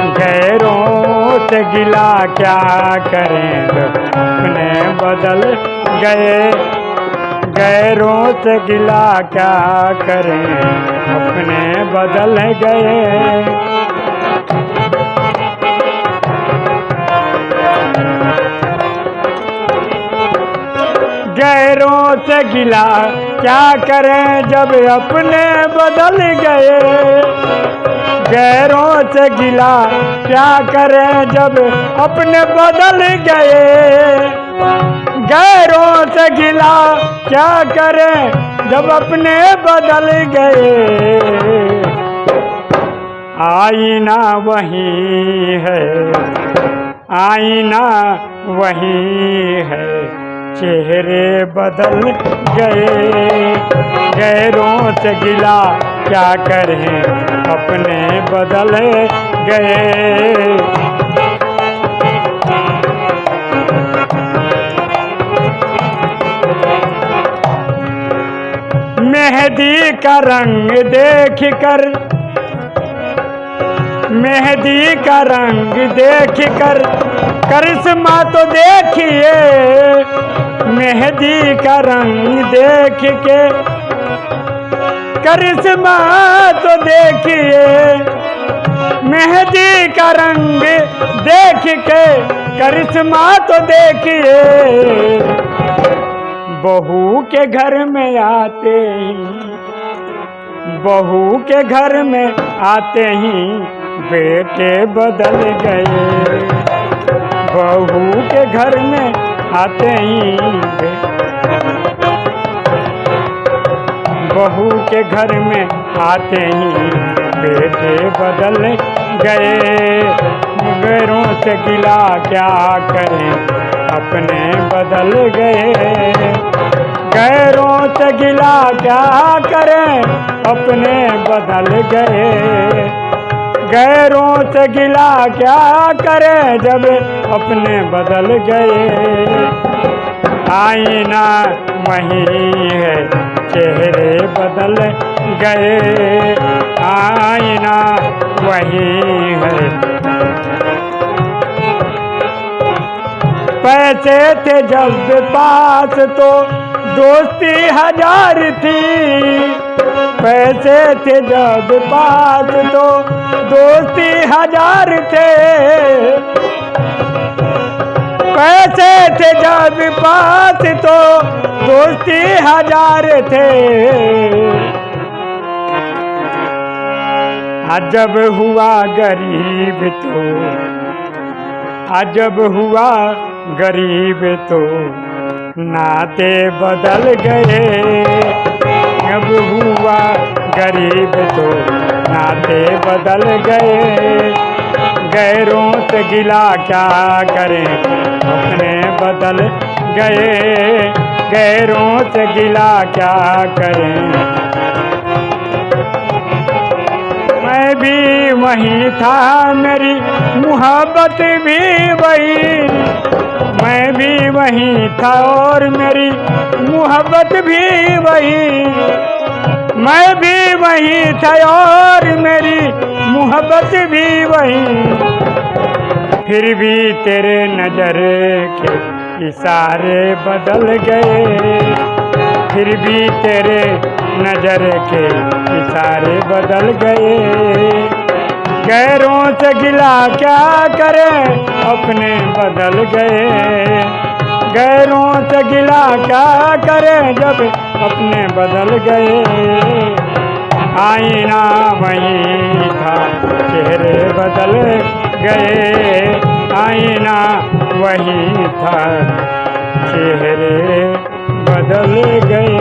गैरों से गिला क्या करें अपने बदल गए? गैरों से गिला क्या करें? अपने बदल गए। गैरों से गिला क्या करें जब अपने बदल गए? गैरों से गिला। क्या करें जब अपने बदल गए? गैरों से गिला। क्या करें जब अपने बदल गए? आईना वही है। आईना वही है। चेहरे बदल गए। गैरों से गिला। क्या करें? अपने बदल गए। मेहंदी का रंग देख कर, मेहंदी का रंग देख कर, करिश्मा तो देखिए। मेहंदी का रंग देख के करिश्मा तो देखिए। मेहंदी का रंग देख के करिश्मा तो देखिए। बहू के घर में आते ही, बहू के घर में आते ही बेटे बदल गए। बहू के घर में आते ही बहू के घर में आते ही बेटे बदल गए। गैरों से गिला क्या करें? अपने बदल गए। गैरों से गिला क्या करें? अपने बदल गए। गैरों से गिला क्या करें? जब अपने बदल गए। आईना वही है, चेहरे बदल गए। आईना वही है। पैसे थे जब पास तो दोस्ती हज़ार थी। पैसे थे जब पास तो दोस्ती हज़ार थे। पैसे थे जब पास तो दोस्ती हज़ार थे। अजब हुआ गरीब तो अजब हुआ गरीब तो नाते बदल गए। अब हुआ गरीब तो नाते बदल गए। गैरों से गिला क्या करें? अपने बदल गए। गैरों से गिला क्या करें? मैं भी वही था, मेरी मोहब्बत भी वही। मैं भी वही था और मेरी मोहब्बत भी वही। मैं भी वही था और मेरी मोहब्बत भी वही। फिर भी तेरे नज़र के इशारे बदल गए। फिर भी तेरे नज़र के इशारे बदल गए। गैरों से गिला क्या करें? अपने बदल गए। गैरों से गिला क्या करें? जब अपने बदल गए। आईना वही था, चेहरे बदल गए। वही था। चेहरे बदल गए।